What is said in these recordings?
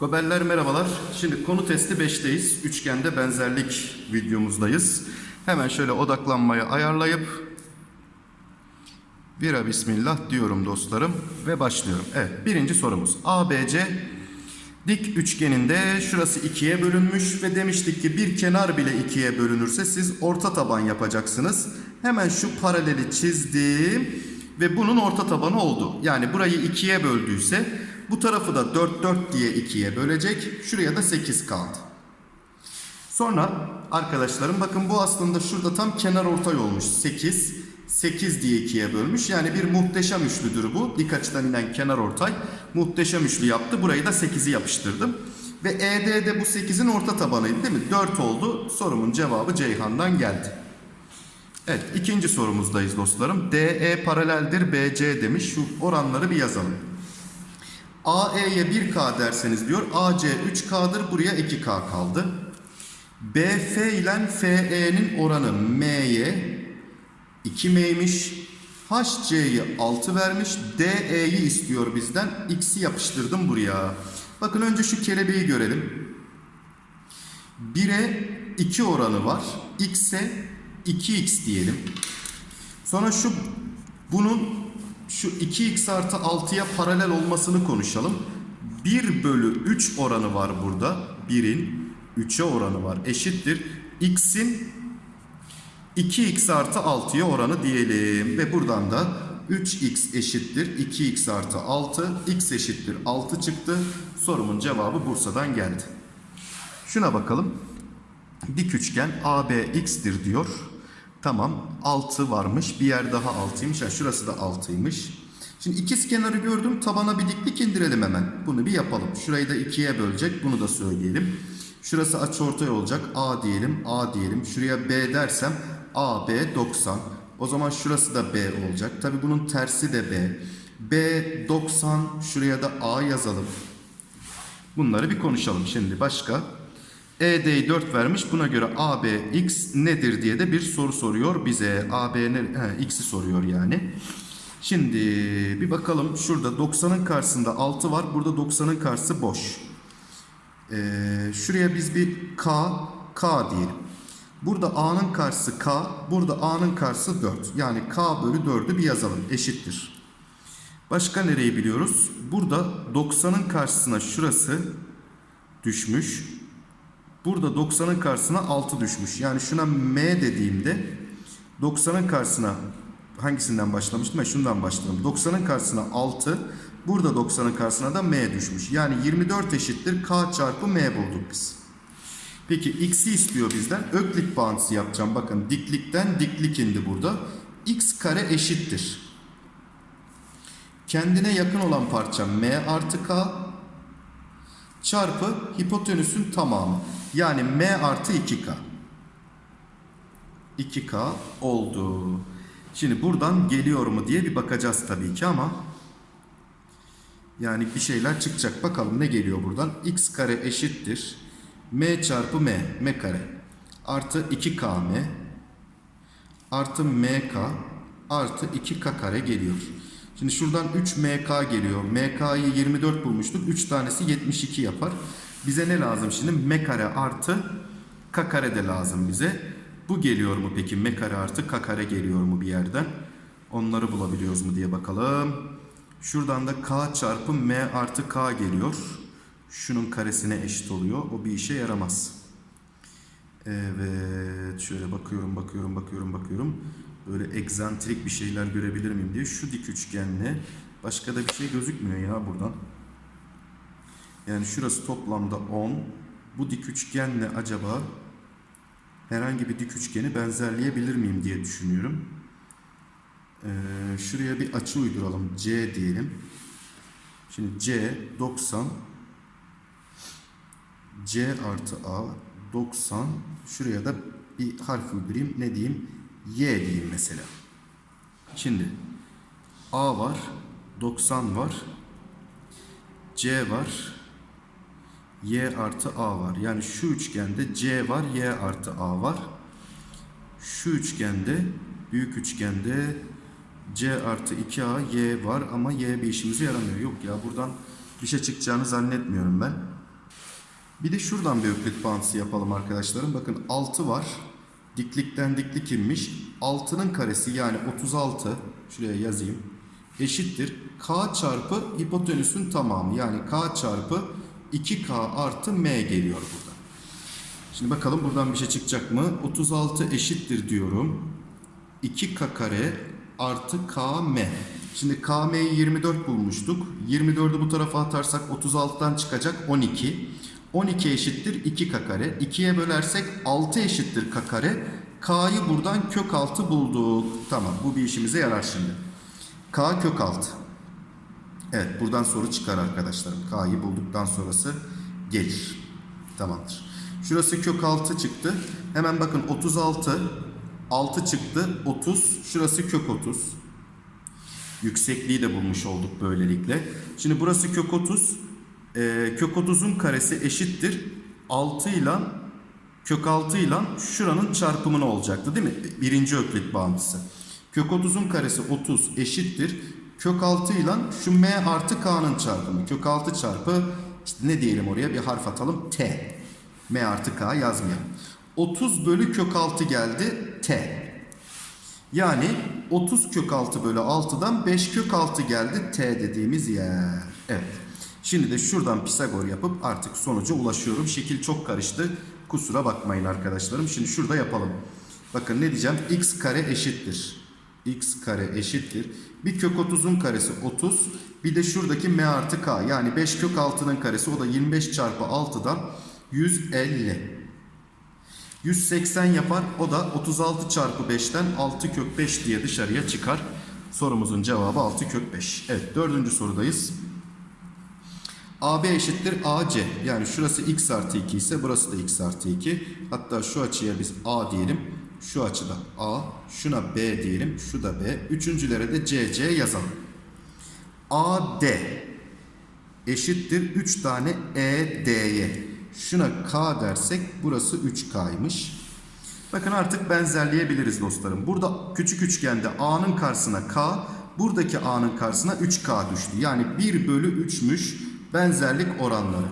Gobeller merhabalar. Şimdi konu testi 5'teyiz. Üçgende benzerlik videomuzdayız. Hemen şöyle odaklanmayı ayarlayıp Vira bismillah diyorum dostlarım ve başlıyorum. Evet birinci sorumuz. ABC dik üçgeninde şurası ikiye bölünmüş ve demiştik ki bir kenar bile ikiye bölünürse siz orta taban yapacaksınız. Hemen şu paraleli çizdim ve bunun orta tabanı oldu. Yani burayı ikiye böldüyse bu tarafı da 4 4 diye ikiye bölecek. Şuraya da 8 kaldı. Sonra arkadaşlarım bakın bu aslında şurada tam kenar ortay olmuş. 8, 8 diye ikiye bölmüş. Yani bir muhteşem üçlüdür bu. Dik açıdan inen kenar ortay. Muhteşem üçlü yaptı. Burayı da 8'i yapıştırdım. Ve ED de bu 8'in orta tabanıydı değil mi? 4 oldu. Sorumun cevabı Ceyhan'dan geldi. Evet ikinci sorumuzdayız dostlarım. DE paraleldir BC demiş. Şu oranları bir yazalım. AE'ye 1K derseniz diyor. AC 3K'dır. Buraya 2K kaldı. BF ile FE'nin oranı M'ye 2M'ymiş. HC'yi 6 vermiş. DE'yi istiyor bizden. X'i yapıştırdım buraya. Bakın önce şu kelebeği görelim. 1'e 2 oranı var. X'e 2X diyelim. Sonra şu bunun şu 2x artı 6'ya paralel olmasını konuşalım. 1 bölü 3 oranı var burada. 1'in 3'e oranı var. Eşittir. X'in 2x artı 6'ya oranı diyelim. Ve buradan da 3x eşittir 2x artı 6. x eşittir 6 çıktı. Sorumun cevabı Bursa'dan geldi. Şuna bakalım. Dik üçgen ABX'tir diyor. Tamam 6 varmış. Bir yer daha 6'ymış. Ha, şurası da 6'ymış. Şimdi ikiz kenarı gördüm. Tabana bir diklik indirelim hemen. Bunu bir yapalım. Şurayı da ikiye bölecek. Bunu da söyleyelim. Şurası açıortay olacak. A diyelim. A diyelim. Şuraya B dersem AB 90. O zaman şurası da B olacak. Tabi bunun tersi de B. B 90. Şuraya da A yazalım. Bunları bir konuşalım şimdi. Başka? ED'yi 4 vermiş. Buna göre AB x nedir diye de bir soru soruyor bize. AB x'i soruyor yani. Şimdi bir bakalım. Şurada 90'ın karşısında 6 var. Burada 90'ın karşısı boş. Ee, şuraya biz bir K, K diyelim. Burada A'nın karşısı K. Burada A'nın karşısı 4. Yani K bölü 4'ü bir yazalım. Eşittir. Başka nereyi biliyoruz? Burada 90'ın karşısına şurası düşmüş. Burada 90'ın karşısına 6 düşmüş. Yani şuna M dediğimde 90'ın karşısına hangisinden başlamıştım? Ben şundan başladım. 90'ın karşısına 6. Burada 90'ın karşısına da M düşmüş. Yani 24 eşittir K çarpı M bulduk biz. Peki X'i istiyor bizden. Öklit bağıntısı yapacağım. Bakın diklikten diklik indi burada. X kare eşittir. Kendine yakın olan parça M artı K çarpı hipotenüsün tamamı. Yani M artı 2K. 2K oldu. Şimdi buradan geliyor mu diye bir bakacağız tabii ki ama yani bir şeyler çıkacak. Bakalım ne geliyor buradan. X kare eşittir. M çarpı M. M kare. Artı 2KM. Artı MK. Artı 2K kare geliyor. Şimdi şuradan 3MK geliyor. MK'yı 24 bulmuştuk. 3 tanesi 72 yapar. Bize ne lazım şimdi? M kare artı K kare de lazım bize. Bu geliyor mu peki? M kare artı K kare geliyor mu bir yerden? Onları bulabiliyoruz mu diye bakalım. Şuradan da K çarpı M artı K geliyor. Şunun karesine eşit oluyor. O bir işe yaramaz. Evet. Şöyle bakıyorum, bakıyorum, bakıyorum, bakıyorum. Böyle egzantrik bir şeyler görebilir miyim diye. Şu dik üçgenle başka da bir şey gözükmüyor ya buradan. Yani şurası toplamda 10. Bu dik üçgenle acaba herhangi bir dik üçgeni benzerleyebilir miyim diye düşünüyorum. Ee, şuraya bir açı uyduralım. C diyelim. Şimdi C 90 C artı A 90 şuraya da bir harf uydurayım. Ne diyeyim? Y diyeyim mesela. Şimdi A var. 90 var. C var. Y artı A var. Yani şu üçgende C var. Y artı A var. Şu üçgende Büyük üçgende C artı 2A Y var ama Y bir işimize yaramıyor. Yok ya buradan bir şey çıkacağını zannetmiyorum ben. Bir de şuradan bir öklit bağıntısı yapalım arkadaşlarım. Bakın 6 var. Diklikten diklik inmiş. 6'nın karesi yani 36. Şuraya yazayım. Eşittir. K çarpı hipotenüsün tamamı. Yani K çarpı 2K artı M geliyor burada. Şimdi bakalım buradan bir şey çıkacak mı? 36 eşittir diyorum. 2K kare artı KM. Şimdi KM'yi 24 bulmuştuk. 24'ü bu tarafa atarsak 36'dan çıkacak 12. 12 eşittir 2K kare. 2'ye bölersek 6 eşittir K kare. K'yı buradan kök 6 bulduk. Tamam bu bir işimize yarar şimdi. K kök 6. Evet buradan soru çıkar arkadaşlarım. K'yı bulduktan sonrası gelir. Tamamdır. Şurası kök 6 çıktı. Hemen bakın 36 6 çıktı 30. Şurası kök 30. Yüksekliği de bulmuş olduk böylelikle. Şimdi burası kök 30. Ee, kök 30'un karesi eşittir. 6 ile kök 6 ile şuranın çarpımını olacaktı değil mi? Birinci öklit bağıntısı. Kök 30'un karesi 30 eşittir. Kök 6 ile şu m artı k'nın çarpımı. Kök 6 çarpı işte ne diyelim oraya bir harf atalım t. m artı k yazmayalım. 30 bölü kök 6 geldi t. Yani 30 kök 6 bölü 6'dan 5 kök 6 geldi t dediğimiz yer. Evet. Şimdi de şuradan Pisagor yapıp artık sonuca ulaşıyorum. Şekil çok karıştı. Kusura bakmayın arkadaşlarım. Şimdi şurada yapalım. Bakın ne diyeceğim? x kare eşittir. X kare eşittir. Bir kök 30'un karesi 30. Bir de şuradaki m artı k. Yani 5 kök 6'nın karesi. O da 25 çarpı 6'dan 150. 180 yapar. O da 36 çarpı 5'ten 6 kök 5 diye dışarıya çıkar. Sorumuzun cevabı 6 kök 5. Evet dördüncü sorudayız. AB eşittir AC. Yani şurası x artı 2 ise burası da x artı 2. Hatta şu açıya biz A diyelim. Şu açıda A. Şuna B diyelim. Şu da B. Üçüncülere de CC yazalım. AD eşittir 3 tane ED'ye. Şuna K dersek burası 3K'ymış. Bakın artık benzerleyebiliriz dostlarım. Burada küçük üçgende A'nın karşısına K, buradaki A'nın karşısına 3K düştü. Yani 1 bölü 3'müş benzerlik oranları.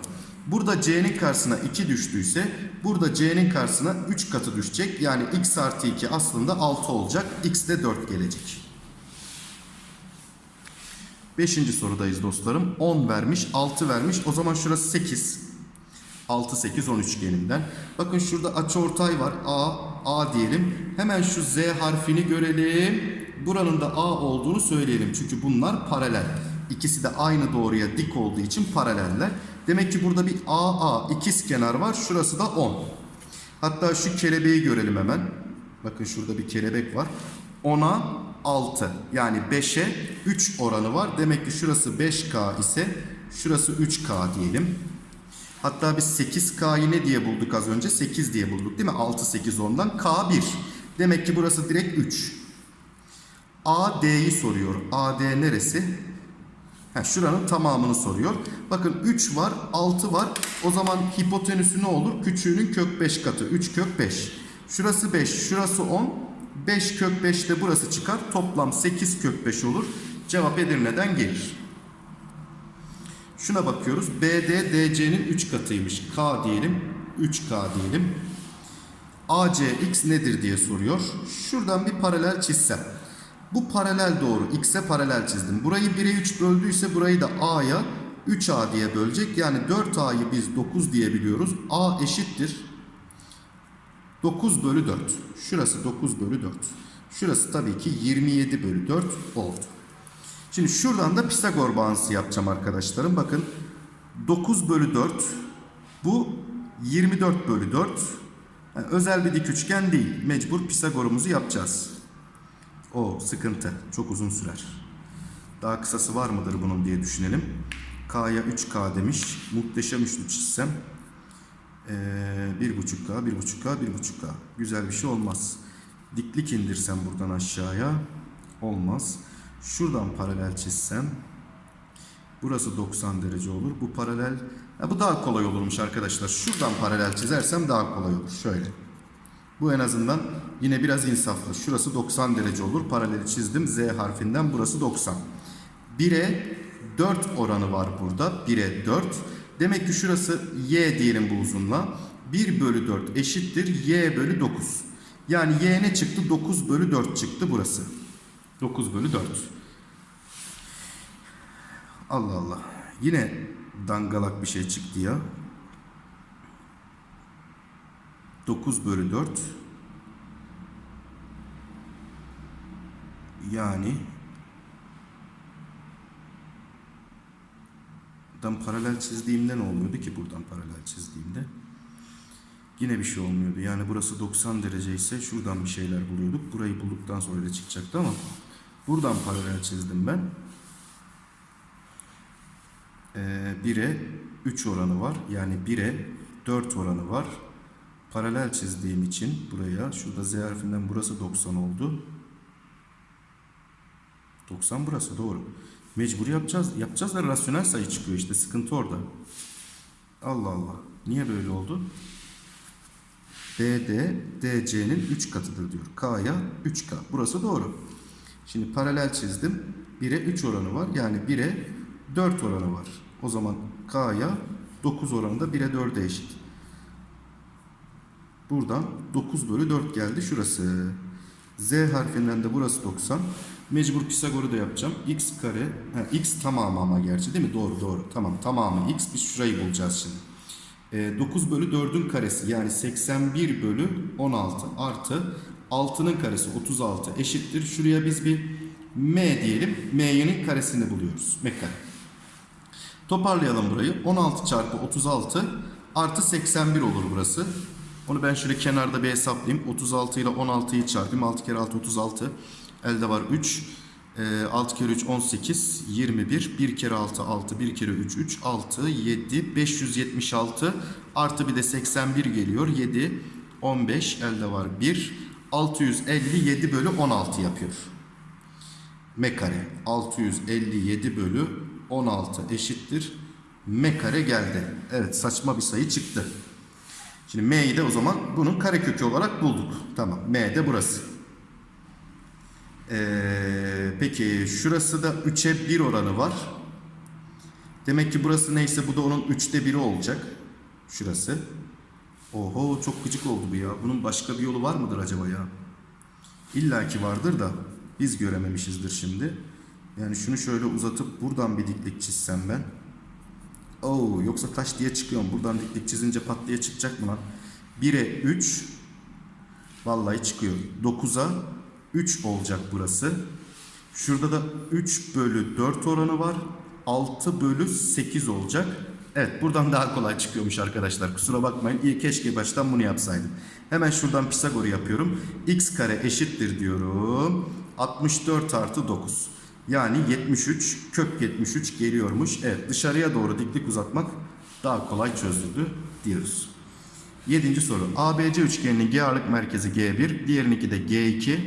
Burada C'nin karşısına 2 düştüyse burada C'nin karşısına 3 katı düşecek. Yani x artı 2 aslında 6 olacak. X de 4 gelecek. Beşinci sorudayız dostlarım. 10 vermiş, 6 vermiş. O zaman şurası 8. 6, 8, 10 üçgeninden. Bakın şurada açıortay var. A, A diyelim. Hemen şu Z harfini görelim. Buranın da A olduğunu söyleyelim. Çünkü bunlar paralel. İkisi de aynı doğruya dik olduğu için paraleller. Demek ki burada bir AA ikiz kenar var. Şurası da 10. Hatta şu kelebeği görelim hemen. Bakın şurada bir kelebek var. 10'a 6. Yani 5'e 3 oranı var. Demek ki şurası 5K ise şurası 3K diyelim. Hatta biz 8K'yı ne diye bulduk az önce? 8 diye bulduk değil mi? 6, 8, 10'dan K1. Demek ki burası direkt 3. AD'yi soruyor. AD neresi? Ha, şuranın tamamını soruyor. Bakın 3 var, 6 var. O zaman hipotenüsü ne olur? Küçüğünün kök 5 katı. 3 kök 5. Şurası 5, şurası 10. 5 kök 5 de burası çıkar. Toplam 8 kök 5 olur. Cevap Edirne'den gelir. Şuna bakıyoruz. BD DC'nin 3 katıymış. K diyelim. 3K diyelim. AC x nedir diye soruyor. Şuradan bir paralel çizsem. Bu paralel doğru. X'e paralel çizdim. Burayı 1'e 3 böldüyse burayı da A'ya 3A diye bölecek. Yani 4A'yı biz 9 diyebiliyoruz. A eşittir. 9 bölü 4. Şurası 9 bölü 4. Şurası tabii ki 27 bölü 4 oldu. Şimdi şuradan da Pisagor bağıntısı yapacağım arkadaşlarım. Bakın 9 bölü 4 bu 24 bölü 4. Yani özel bir dik üçgen değil. Mecbur Pisagor'umuzu yapacağız. O sıkıntı. Çok uzun sürer. Daha kısası var mıdır bunun diye düşünelim. K'ya 3K demiş. Muhteşem üçlü çizsem. Ee, 1.5K, 1.5K, 1.5K. Güzel bir şey olmaz. Diklik indirsem buradan aşağıya. Olmaz. Şuradan paralel çizsem. Burası 90 derece olur. Bu paralel... Ya bu daha kolay olurmuş arkadaşlar. Şuradan paralel çizersem daha kolay olur. Şöyle. Bu en azından Yine biraz insaflı. Şurası 90 derece olur. Paraleli çizdim. Z harfinden burası 90. 1'e 4 oranı var burada. 1'e 4. Demek ki şurası y diyelim bu uzunluğa. 1 bölü 4 eşittir y bölü 9. Yani y ne çıktı? 9 bölü 4 çıktı burası. 9 bölü 4. Allah Allah. Yine dangalak bir şey çıktı ya. 9 bölü 4 yani buradan paralel çizdiğimde ne olmuyordu ki buradan paralel çizdiğimde? Yine bir şey olmuyordu. Yani burası 90 derece ise şuradan bir şeyler buluyorduk. Burayı bulduktan sonra öyle çıkacaktı ama buradan paralel çizdim ben. Ee, 1'e 3 oranı var. Yani 1'e 4 oranı var. Paralel çizdiğim için buraya şurada Z harfinden burası 90 oldu. 90 burası doğru. Mecbur yapacağız. Yapacağız da rasyonel sayı çıkıyor işte. Sıkıntı orada. Allah Allah. Niye böyle oldu? BD DC'nin 3 katıdır diyor. K'ya 3K. Burası doğru. Şimdi paralel çizdim. 1'e 3 oranı var. Yani 1'e 4 oranı var. O zaman K'ya 9 oranı da 1'e 4'e eşit. Buradan 9 bölü 4 geldi şurası. Z harfinden de burası 90. Mecbur Pisagor'u da yapacağım. X kare, ha, X tamamı ama gerçi değil mi? Doğru doğru. Tamam tamamı X. Biz şurayı bulacağız şimdi. E, 9 bölü 4'ün karesi yani 81 bölü 16 artı 6'nın karesi 36 eşittir. Şuraya biz bir M diyelim. M'nin karesini buluyoruz. M kare. Toparlayalım burayı. 16 çarpı 36 artı 81 olur burası. Onu ben şöyle kenarda bir hesaplayayım. 36 ile 16'yı çarpayım. 6 kere 6 36. Elde var 3. E, 6 kere 3 18. 21. 1 kere 6 6. 1 kere 3 3. 6 7. 576. Artı bir de 81 geliyor. 7. 15. Elde var 1. 657 bölü 16 yapıyor. M kare 657 bölü 16 eşittir. M kare geldi. Evet saçma bir sayı çıktı. Şimdi M'yi de o zaman bunun karekökü olarak bulduk. Tamam. M de burası. Ee, peki şurası da 3'e 1 oranı var. Demek ki burası neyse bu da onun 3'te 1'i olacak. Şurası. Oho çok gıcık oldu bu ya. Bunun başka bir yolu var mıdır acaba ya? İlla ki vardır da biz görememişizdir şimdi. Yani şunu şöyle uzatıp buradan bir diklik çizsem ben. Oo, yoksa taş diye çıkıyorum. Buradan diklik çizince pat diye çıkacak mı lan? 1'e 3 vallahi çıkıyor. 9'a 3 olacak burası. Şurada da 3 bölü 4 oranı var. 6 bölü 8 olacak. Evet buradan daha kolay çıkıyormuş arkadaşlar. Kusura bakmayın. İyi keşke baştan bunu yapsaydım. Hemen şuradan Pisagor'u yapıyorum. x kare eşittir diyorum. 64 artı 9. Yani 73 kök 73 geliyormuş. Evet dışarıya doğru diklik uzatmak daha kolay çözüldü diyoruz. Yedinci soru. ABC üçgeninin G ağırlık merkezi G1, diğerininki de G2.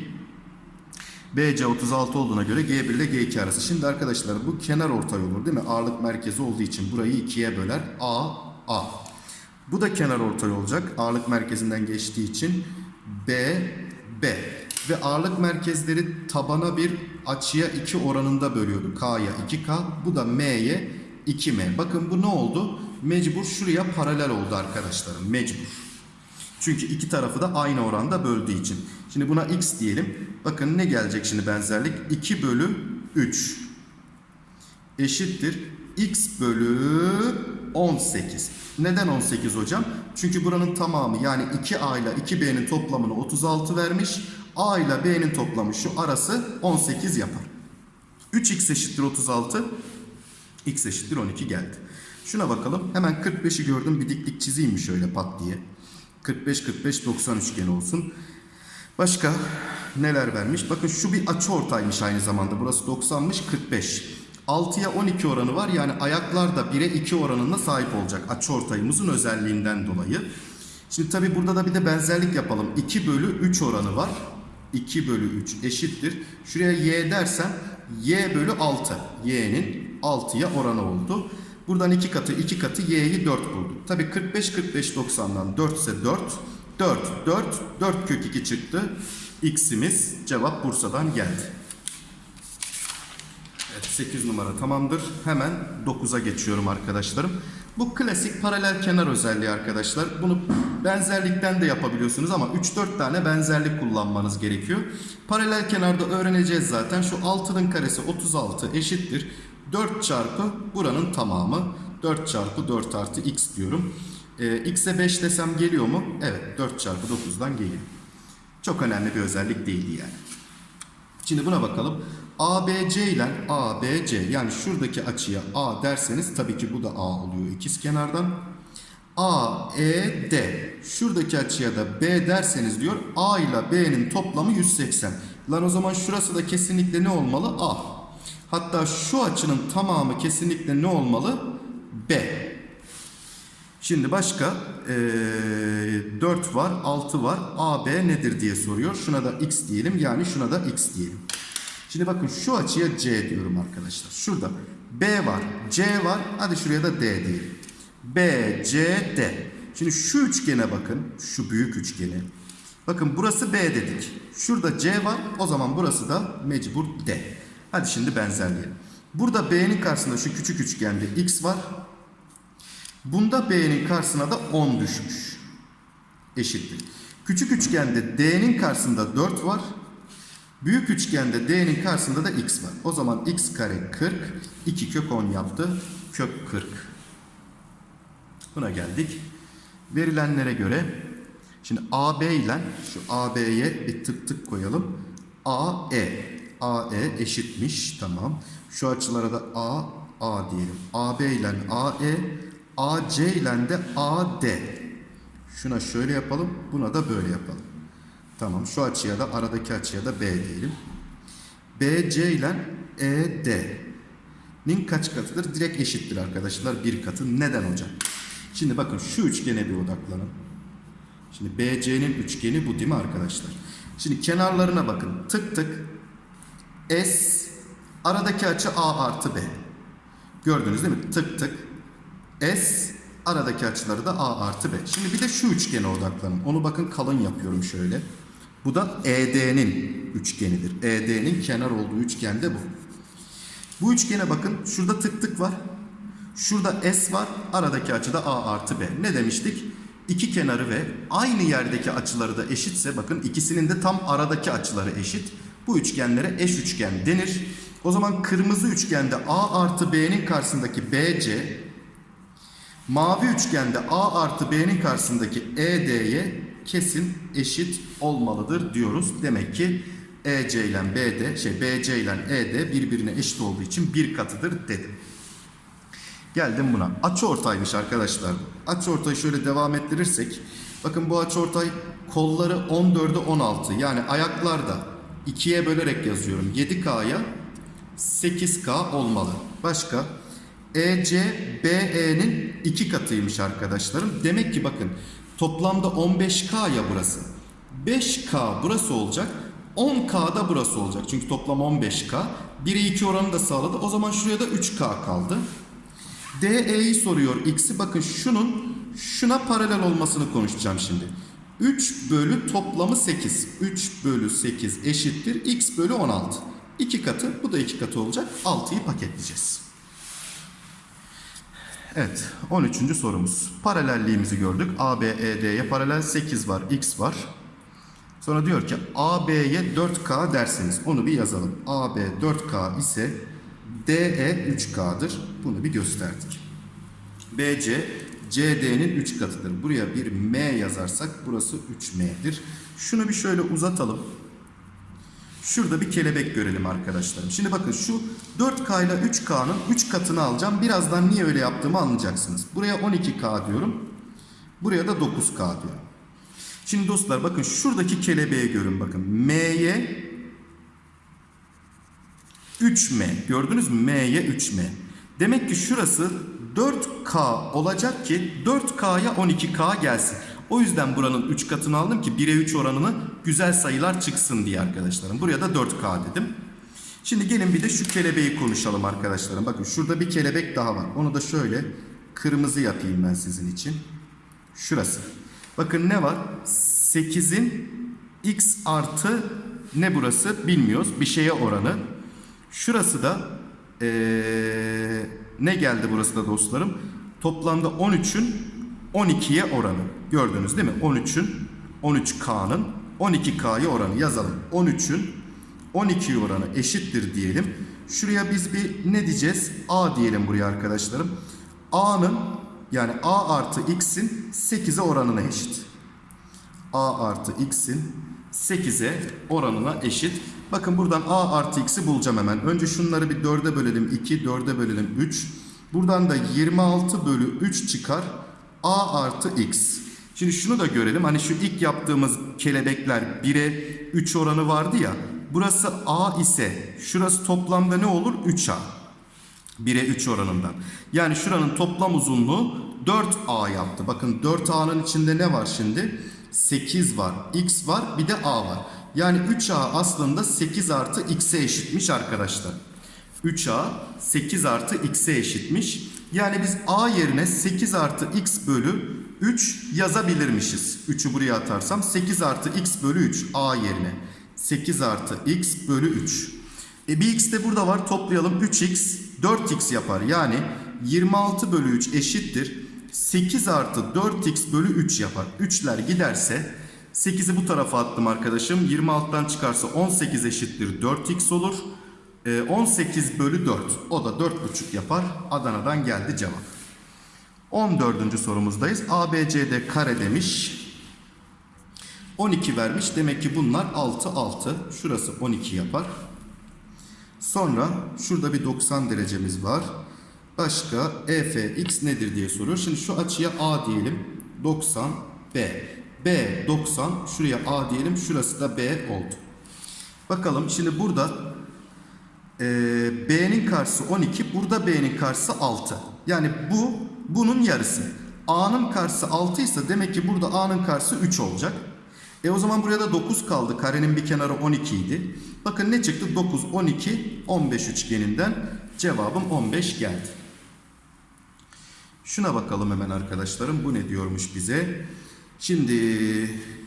BC 36 olduğuna göre G1 ile G2 arası. Şimdi arkadaşlar bu kenar ortay olur değil mi? Ağırlık merkezi olduğu için burayı ikiye böler. A, A. Bu da kenar ortay olacak. Ağırlık merkezinden geçtiği için B, B. Ve ağırlık merkezleri tabana bir açıya 2 oranında bölüyordu. K'ya 2K. Bu da M'ye 2M. Bakın bu ne oldu? Mecbur şuraya paralel oldu arkadaşlarım. Mecbur. Çünkü iki tarafı da aynı oranda böldüğü için. Şimdi buna x diyelim. Bakın ne gelecek şimdi benzerlik? 2 bölü 3 eşittir. x bölü 18. Neden 18 hocam? Çünkü buranın tamamı yani 2a ile 2b'nin toplamını 36 vermiş. A ile b'nin toplamı şu arası 18 yapar. 3x eşittir 36. x eşittir 12 geldi. Şuna bakalım. Hemen 45'i gördüm. Bir diklik çizeyim mi şöyle pat diye. 45 45 90 üçgeni olsun. Başka neler vermiş? Bakın şu bir açı ortaymış aynı zamanda. Burası 90'mış 45. 6'ya 12 oranı var. Yani ayaklar da 1'e 2 oranına sahip olacak. Açı ortayımızın özelliğinden dolayı. Şimdi tabi burada da bir de benzerlik yapalım. 2 bölü 3 oranı var. 2 bölü 3 eşittir. Şuraya y dersem y bölü 6. y'nin 6'ya oranı oldu. Buradan 2 katı 2 katı y'yi 4 bulduk. Tabi 45 45 90'dan 4 ise 4. 4. 4. 4 kök 2 çıktı. X'imiz cevap Bursa'dan geldi. Evet 8 numara tamamdır. Hemen 9'a geçiyorum arkadaşlarım. Bu klasik paralel kenar özelliği arkadaşlar. Bunu benzerlikten de yapabiliyorsunuz ama 3-4 tane benzerlik kullanmanız gerekiyor. Paralel kenarda öğreneceğiz zaten. Şu 6'nın karesi 36 eşittir. 4 çarpı buranın tamamı. 4 çarpı 4 artı x diyorum. Ee, x'e 5 desem geliyor mu? Evet 4 çarpı 9'dan geliyor. Çok önemli bir özellik değildi yani. Şimdi buna bakalım. ABC ile ABC yani şuradaki açıya A derseniz tabii ki bu da A oluyor ikiz kenardan. AED şuradaki açıya da B derseniz diyor A ile B'nin toplamı 180. Lan o zaman şurası da kesinlikle ne olmalı? A. Hatta şu açının tamamı kesinlikle ne olmalı? B. Şimdi başka eee 4 var, 6 var. AB nedir diye soruyor. Şuna da x diyelim. Yani şuna da x diyelim. Şimdi bakın şu açıya C diyorum arkadaşlar. Şurada B var, C var. Hadi şuraya da D diyelim. B, C, D. Şimdi şu üçgene bakın. Şu büyük üçgene. Bakın burası B dedik. Şurada C var. O zaman burası da mecbur D. Hadi şimdi benzerleyelim. Burada B'nin karşısında şu küçük üçgende X var. Bunda B'nin karşısına da 10 düşmüş. Eşittir. Küçük üçgende D'nin karşısında 4 var. Büyük üçgende D'nin karşısında da X var. O zaman X kare 40. 2 kök 10 yaptı. Kök 40. Buna geldik. Verilenlere göre şimdi AB ile şu AB'ye bir tık tık koyalım. AE. AE eşitmiş. Tamam. Şu açılara da A, A diyelim. AB ile AE, AC ile de AD. Şuna şöyle yapalım. Buna da böyle yapalım. Tamam. Şu açıya da aradaki açıya da B diyelim. BC ile ED'nin kaç katıdır? Direkt eşittir arkadaşlar. Bir katı. Neden hocam? Şimdi bakın şu üçgene bir odaklanın. Şimdi BC'nin üçgeni bu değil mi arkadaşlar? Şimdi kenarlarına bakın. Tık tık. S aradaki açı A artı B. Gördünüz değil mi? Tık tık. S aradaki açıları da A artı B. Şimdi bir de şu üçgene odaklanın. Onu bakın kalın yapıyorum şöyle. Bu da ED'nin üçgenidir. ED'nin kenar olduğu üçgen de bu. Bu üçgene bakın. Şurada tık tık var. Şurada S var. Aradaki açı da A artı B. Ne demiştik? İki kenarı ve aynı yerdeki açıları da eşitse bakın ikisinin de tam aradaki açıları eşit. Bu üçgenlere eş üçgen denir. O zaman kırmızı üçgende A artı B'nin karşısındaki BC mavi üçgende A artı B'nin karşısındaki ED'ye kesin eşit olmalıdır diyoruz. Demek ki EC ile BD, şey BC ile ED birbirine eşit olduğu için bir katıdır dedim. Geldim buna. Açıortaymış arkadaşlar. Açıortayı şöyle devam ettirirsek. Bakın bu açıortay kolları 14'e 16. Yani ayaklarda 2'ye bölerek yazıyorum. 7K'ya 8K olmalı. Başka? EC BE'nin 2 katıymış arkadaşlarım. Demek ki bakın toplamda 15K ya burası. 5K burası olacak. 10K da burası olacak. Çünkü toplam 15K. 1'e 2 oranı da sağladı. O zaman şuraya da 3K kaldı. DE'yi soruyor x'i. Bakın şunun şuna paralel olmasını konuşacağım şimdi. 3 bölü toplamı 8. 3 bölü 8 eşittir. x bölü 16. 2 katı. Bu da 2 katı olacak. 6'yı paketleyeceğiz. Evet. 13. sorumuz. Paralelliğimizi gördük. ABED'ye paralel 8 var. X var. Sonra diyor ki AB'ye 4K derseniz onu bir yazalım. AB 4K ise DE 3K'dır. Bunu bir gösterdik. BC CD'nin 3 katıdır. Buraya bir M yazarsak burası 3M'dir. Şunu bir şöyle uzatalım. Şurada bir kelebek görelim arkadaşlarım. Şimdi bakın şu 4K ile 3K'nın 3 katını alacağım. Birazdan niye öyle yaptığımı anlayacaksınız. Buraya 12K diyorum. Buraya da 9K diyorum. Şimdi dostlar bakın şuradaki kelebeği görün bakın. M'ye 3M. Gördünüz mü? M'ye 3M. Demek ki şurası 4K olacak ki 4K'ya 12K gelsin. O yüzden buranın 3 katını aldım ki 1'e 3 oranını güzel sayılar çıksın diye arkadaşlarım. Buraya da 4K dedim. Şimdi gelin bir de şu kelebeği konuşalım arkadaşlarım. Bakın şurada bir kelebek daha var. Onu da şöyle kırmızı yapayım ben sizin için. Şurası. Bakın ne var? 8'in x artı ne burası bilmiyoruz. Bir şeye oranı. Şurası da ee, ne geldi burası da dostlarım? Toplamda 13'ün 12'ye oranı. Gördünüz değil mi? 13'ün 13K'nın 12K'ya oranı yazalım. 13'ün 12 oranı eşittir diyelim. Şuraya biz bir ne diyeceğiz? A diyelim buraya arkadaşlarım. A'nın yani A artı X'in 8'e oranına eşit. A artı X'in 8'e oranına eşit. Bakın buradan A artı X'i bulacağım hemen. Önce şunları bir 4'e bölelim 2, 4'e bölelim 3. Buradan da 26 bölü 3 çıkar. A artı X. Şimdi şunu da görelim. Hani şu ilk yaptığımız kelebekler 1'e 3 oranı vardı ya. Burası A ise şurası toplamda ne olur? 3A. 1'e 3 oranından. Yani şuranın toplam uzunluğu 4A yaptı. Bakın 4A'nın içinde ne var şimdi? 8 var, X var, bir de A var. Yani 3A aslında 8 artı X'e eşitmiş arkadaşlar. 3A 8 artı X'e eşitmiş. Yani biz A yerine 8 artı X bölü 3 yazabilirmişiz. 3'ü buraya atarsam 8 artı X bölü 3 A yerine. 8 artı X bölü 3. E bir X de burada var toplayalım 3X 4X yapar. Yani 26 bölü 3 eşittir. 8 artı 4X bölü 3 yapar. 3'ler giderse 8'i bu tarafa attım arkadaşım. 26'dan çıkarsa 18 eşittir 4X olur. E, 18 bölü 4 o da 4,5 yapar. Adana'dan geldi cevap. 14. sorumuzdayız. ABCD kare demiş. 12 vermiş. Demek ki bunlar 6 6. Şurası 12 yapar. Sonra şurada bir 90 derecemiz var. Başka EFX nedir diye soruyor. Şimdi şu açıya A diyelim. 90 B. B 90. Şuraya A diyelim. Şurası da B oldu. Bakalım şimdi burada e, B'nin karşısı 12. Burada B'nin karşısı 6. Yani bu bunun yarısı. A'nın karşısı 6 ise demek ki burada A'nın karşısı 3 olacak. E o zaman buraya da 9 kaldı. Karenin bir kenarı 12 idi. Bakın ne çıktı? 9, 12, 15 üçgeninden cevabım 15 geldi. Şuna bakalım hemen arkadaşlarım. Bu ne diyormuş bize? Şimdi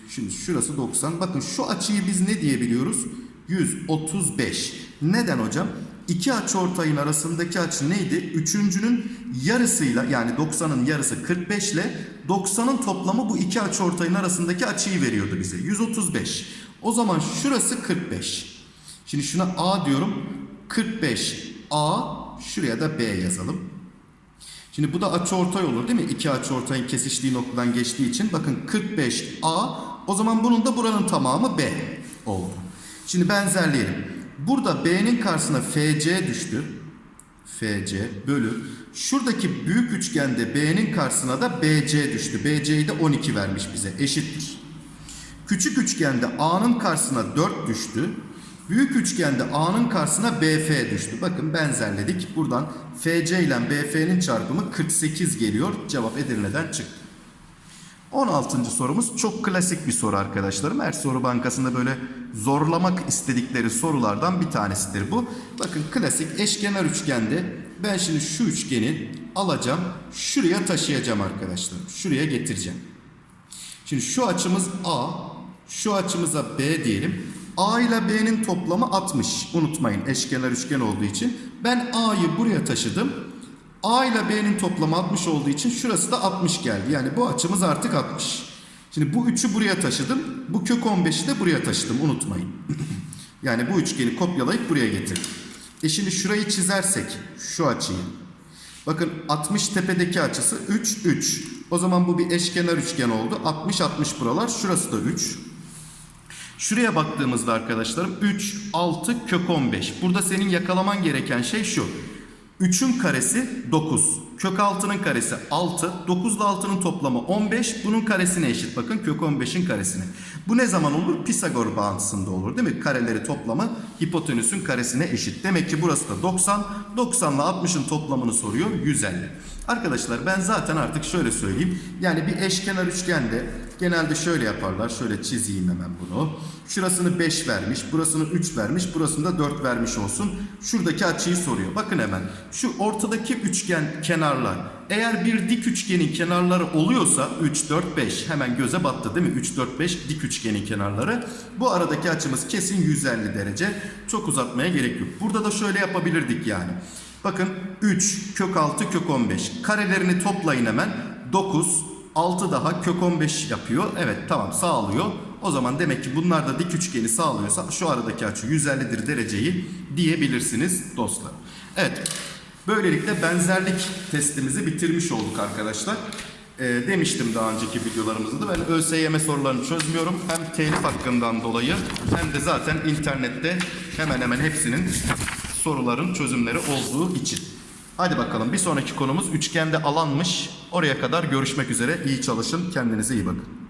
şimdi şurası 90. Bakın şu açıyı biz ne diyebiliyoruz? 135. Neden hocam? İki açıortayın arasındaki açı neydi? Üçüncünün yarısıyla yani 90'ın yarısı 45 ile 90'ın toplamı bu iki açıortayın arasındaki açıyı veriyordu bize. 135. O zaman şurası 45. Şimdi şuna A diyorum. 45 A şuraya da B yazalım. Şimdi bu da açıortay olur değil mi? İki açıortayın kesiştiği noktadan geçtiği için bakın 45 A o zaman bunun da buranın tamamı B oldu. Şimdi benzerleyelim. Burada B'nin karşısına FC düştü. FC bölü. Şuradaki büyük üçgende B'nin karşısına da BC düştü. BC'yi de 12 vermiş bize. Eşittir. Küçük üçgende A'nın karşısına 4 düştü. Büyük üçgende A'nın karşısına BF düştü. Bakın benzerledik. Buradan FC ile BF'nin çarpımı 48 geliyor. Cevap Edirne'den çıktı. 16. sorumuz çok klasik bir soru arkadaşlarım. Her soru bankasında böyle zorlamak istedikleri sorulardan bir tanesidir bu. Bakın klasik eşkenar üçgende ben şimdi şu üçgeni alacağım. Şuraya taşıyacağım arkadaşlar. Şuraya getireceğim. Şimdi şu açımız A. Şu açımıza B diyelim. A ile B'nin toplamı 60. Unutmayın eşkenar üçgen olduğu için. Ben A'yı buraya taşıdım. A ile B'nin toplamı 60 olduğu için şurası da 60 geldi. Yani bu açımız artık 60. Şimdi bu 3'ü buraya taşıdım. Bu kök 15'i de buraya taşıdım. Unutmayın. yani bu üçgeni kopyalayıp buraya getirdim. E şimdi şurayı çizersek şu açıyı. Bakın 60 tepedeki açısı 3 3. O zaman bu bir eşkenar üçgen oldu. 60 60 buralar. Şurası da 3. Şuraya baktığımızda arkadaşlarım 3 6 kök 15. Burada senin yakalaman gereken şey şu. 3'ün karesi 9. Kök 6'nın karesi 6. 9 ile 6'nın toplamı 15. Bunun karesine eşit. Bakın kök 15'in karesine. Bu ne zaman olur? Pisagor bağıntısında olur değil mi? Kareleri toplamı hipotenüsün karesine eşit. Demek ki burası da 90. 90 ile 60'ın toplamını soruyor. 150. Arkadaşlar ben zaten artık şöyle söyleyeyim. Yani bir eşkenar üçgende genelde şöyle yaparlar. Şöyle çizeyim hemen bunu. Şurasını 5 vermiş, burasını 3 vermiş, burasını da 4 vermiş olsun. Şuradaki açıyı soruyor. Bakın hemen şu ortadaki üçgen kenarlar eğer bir dik üçgenin kenarları oluyorsa 3, 4, 5 hemen göze battı değil mi? 3, 4, 5 dik üçgenin kenarları. Bu aradaki açımız kesin 150 derece. Çok uzatmaya gerek yok. Burada da şöyle yapabilirdik yani. Bakın 3 kök 6 kök 15 karelerini toplayın hemen 9 6 daha kök 15 yapıyor. Evet tamam sağlıyor. O zaman demek ki bunlar da dik üçgeni sağlıyorsa şu aradaki açı 150'dir dereceyi diyebilirsiniz dostlar. Evet böylelikle benzerlik testimizi bitirmiş olduk arkadaşlar. Ee, demiştim daha önceki videolarımızda da ben ÖSYM sorularını çözmüyorum. Hem telif hakkından dolayı hem de zaten internette hemen hemen hepsinin soruların çözümleri olduğu için. Hadi bakalım bir sonraki konumuz üçgende alanmış. Oraya kadar görüşmek üzere. İyi çalışın. Kendinize iyi bakın.